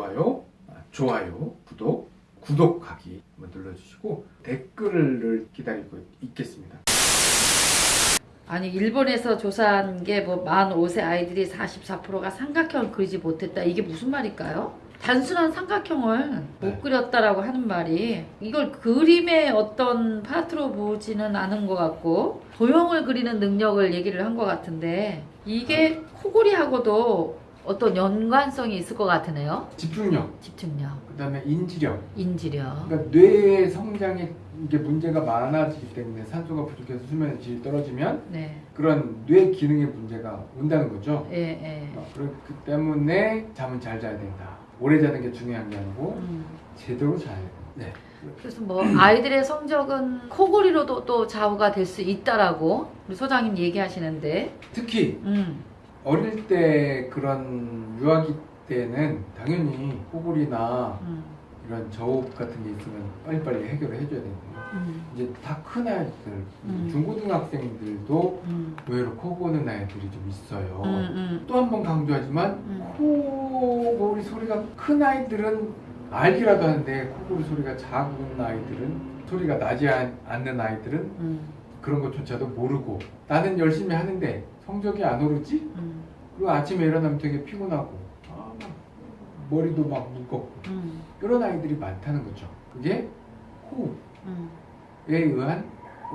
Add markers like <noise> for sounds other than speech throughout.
좋아요, 아, 좋아요, 구독, 구독하기 한번 눌러주시고 댓글을 기다리고 있겠습니다. 아니 일본에서 조사한 게뭐 만 5세 아이들이 44%가 삼각형을 그리지 못했다. 이게 무슨 말일까요? 단순한 삼각형을 못 네. 그렸다라고 하는 말이 이걸 그림의 어떤 파트로 보지는 않은 것 같고 도형을 그리는 능력을 얘기를 한 것 같은데 이게 코골이하고도 어떤 연관성이 있을 것 같으네요. 집중력, 집중력, 그다음에 인지력, 인지력. 그러니까 뇌의 성장에 이게 문제가 많아지기 때문에 산소가 부족해서 수면의 질이 떨어지면 네, 그런 뇌 기능의 문제가 온다는 거죠. 예, 예. 어, 그렇기 때문에 잠은 잘 자야 된다. 오래 자는 게 중요한 게 아니고 음. 제대로 자야 된다. 네. 그래서 뭐 아이들의 성적은 코골이로도 또 좌우가 될 수 있다라고 우리 소장님 얘기하시는데, 특히 음, 어릴 때 그런 유아기 때는 당연히 코골이나 음, 이런 저흡 같은 게 있으면 빨리빨리 해결을 해줘야 되거든요. 음, 이제 다 큰 아이들, 음. 중고등학생들도 음, 의외로 코 고는 아이들이 좀 있어요. 음, 음, 또한 번 강조하지만 음. 코골이 소리가 큰 아이들은 알기라도 하는데 코골이 소리가 작은 아이들은 소리가 나지 않- 않는 아이들은 음, 그런 것조차도 모르고 나는 열심히 하는데 성적이 안 오르지? 음, 그리고 아침에 일어나면 되게 피곤하고 아, 막 머리도 막 무겁고 음, 이런 아이들이 많다는 거죠. 그게 호흡에 음. 의한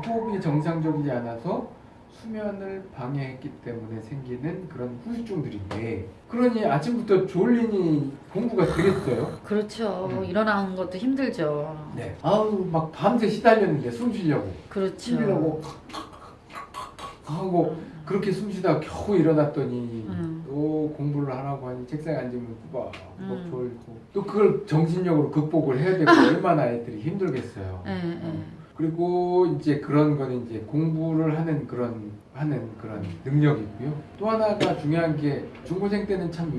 호흡이 정상적이지 않아서 수면을 방해했기 때문에 생기는 그런 후유증들인데 그러니 아침부터 졸리니 공부가 되겠어요? 그렇죠. 음. 일어나는 것도 힘들죠. 네. 아우 막 밤새 시달렸는데 숨 쉬려고 그렇죠. 쉬려고 하고 음, 그렇게 숨 쉬다가 겨우 일어났더니 음. 또 공부를 하라고 하니 책상에 앉으면 꾸벅 음. 졸고 또 그걸 정신력으로 극복을 해야 되고 <laughs> 얼마나 애들이 힘들겠어요. 예, 예. 그리고 이제 그런 거는 이제 공부를 하는 그런 하는 그런 능력이고요. 또 하나가 중요한 게 중고생 때는 참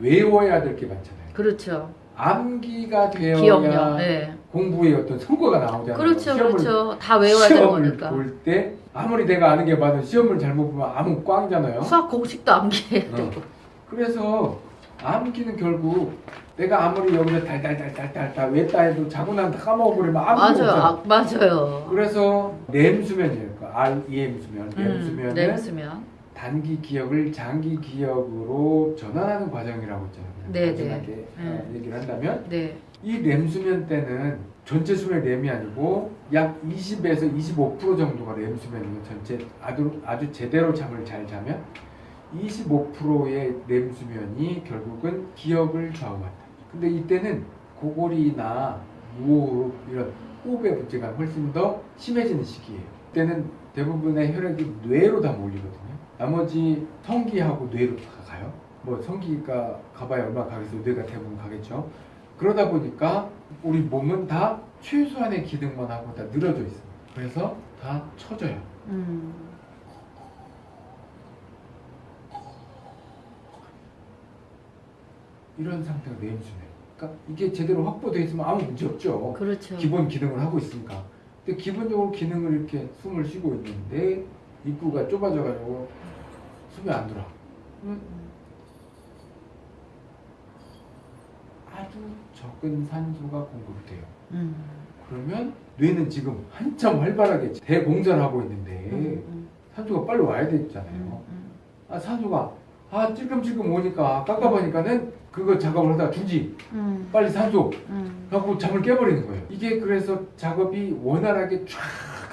외, 외워야 될 게 많잖아요. 그렇죠. 암기가 되어야 기억력. 예. 공부에 어떤 성과가 나오잖아요. 그렇죠, 그렇죠. 다 외워야 되는 거니까. 볼 때 아무리 내가 아는 게 많아도 시험을 잘못 보면 아무 꽝이잖아요. 수학 공식도 암기해야 어. 되고. 그래서 암기는 결국 내가 아무리 여기서 달달달달달달 외다 해도 자고 난 다 까먹어버리면 아무것도 맞아요. 아, 맞아요. 그래서 램 수면이에요. 그 REM 수면, 램 음, 수면은 램 수면. 단기 기억을 장기 기억으로 전환하는 과정이라고 있잖아요. 그냥 네, 네. 어, 얘기를 한다면 네. 이 램 수면 때는 전체 수면 램이 아니고 약 20에서 25% 정도가 램 수면이에요. 전체 아주 아주 제대로 잠을 잘 자면 25%의 램 수면이 결국은 기억을 좌우한다. 근데 이때는 고골이나 무호흡 이런 호흡의 문제가 훨씬 더 심해지는 시기예요. 이때는 대부분의 혈액이 뇌로 다 몰리거든요. 나머지 성기하고 뇌로 다 가요. 뭐 성기가 가봐야 얼마 가겠어요. 뇌가 대부분 가겠죠. 그러다 보니까 우리 몸은 다 최소한의 기능만 하고 다 늘어져 있어요. 그래서 다 처져요. 음. 이런 상태가 뇌임수면. 그러니까 이게 제대로 확보되어 있으면 아무 문제 없죠. 그렇죠. 기본 기능을 하고 있으니까. 근데 기본적으로 기능을 이렇게 숨을 쉬고 있는데 입구가 좁아져가지고 숨이 안 들어. 음, 아주 적은 산소가 공급돼요. 음. 그러면 뇌는 지금 한참 활발하게 대공사를 하고 있는데 음, 음, 산소가 빨리 와야 되잖아요. 아 산소가 아 찔끔찔끔 오니까 깝깝하니까는 그거 작업을 하다가 주지 음, 빨리 산소 음. 하고 잠을 깨버리는 거예요. 이게 그래서 작업이 원활하게 쫙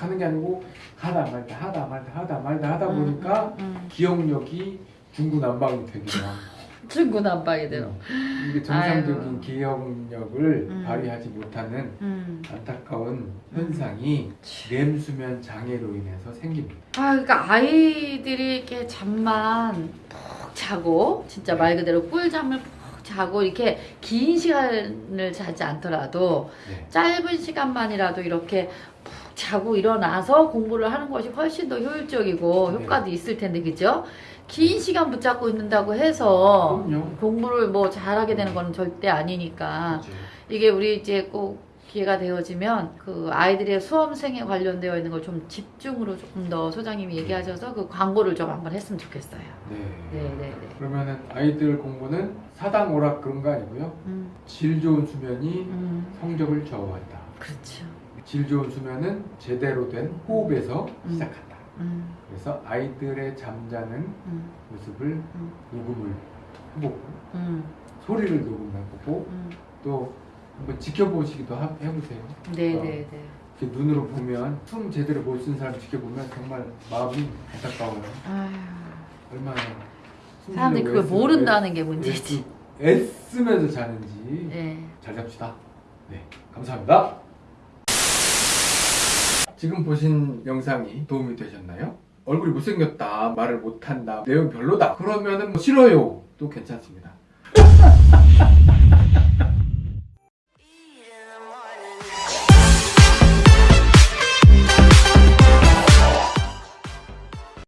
하는 게 아니고 하다 말다 하다 말다 하다 말다 하다 보니까 음, 음. 기억력이 중구난방이 되기도 하고 <laughs> 중구난방이대요. 이게 정상적인 아이고. 기억력을 음. 발휘하지 못하는 음. 안타까운 현상이 렘 수면 장애로 인해서 생깁니다. 아, 그러니까 아이들이 이렇게 잠만 푹 자고 진짜 말 그대로 꿀잠을 푹 자고 이렇게 긴 시간을 자지 않더라도 네. 짧은 시간만이라도 이렇게 푹 자고 일어나서 공부를 하는 것이 훨씬 더 효율적이고 네. 효과도 있을 텐데 그죠? 긴 시간 붙잡고 있는다고 해서 그럼요. 공부를 뭐 잘하게 되는 건 절대 아니니까 그렇죠. 이게 우리 이제 꼭 기회가 되어지면 그 아이들의 수험생에 관련되어 있는 걸 좀 집중으로 조금 더 소장님이 얘기하셔서 그 광고를 좀 한번 했으면 좋겠어요. 네. 네, 네, 네. 그러면은 아이들 공부는 사당 오락 그런 거 아니고요. 음, 질 좋은 수면이 음, 성적을 좌우한다. 그렇죠. 질 좋은 수면은 제대로 된 호흡에서 음. 시작한다. 음, 그래서 아이들의 잠자는 음, 모습을 음. 녹음을 해보고 음, 소리를 녹음해보고 음. 또 한번 지켜보시기도 하- 해보세요. 네, 어. 네, 네. 눈으로 보면 숨 제대로 못 쓴 사람 지켜보면 정말 마음이 안타까워요. 아휴, 얼마나 숨 사람들이 그걸 애쓰- 모른다는 게 애쓰- 문제지. 애쓰 면서 자는지 네. 잘 잡시다. 네, 감사합니다. 지금 보신 영상이 도움이 되셨나요? 얼굴이 못생겼다, 말을 못한다, 내용 별로다. 그러면은 뭐 싫어요. 또 괜찮습니다. <laughs>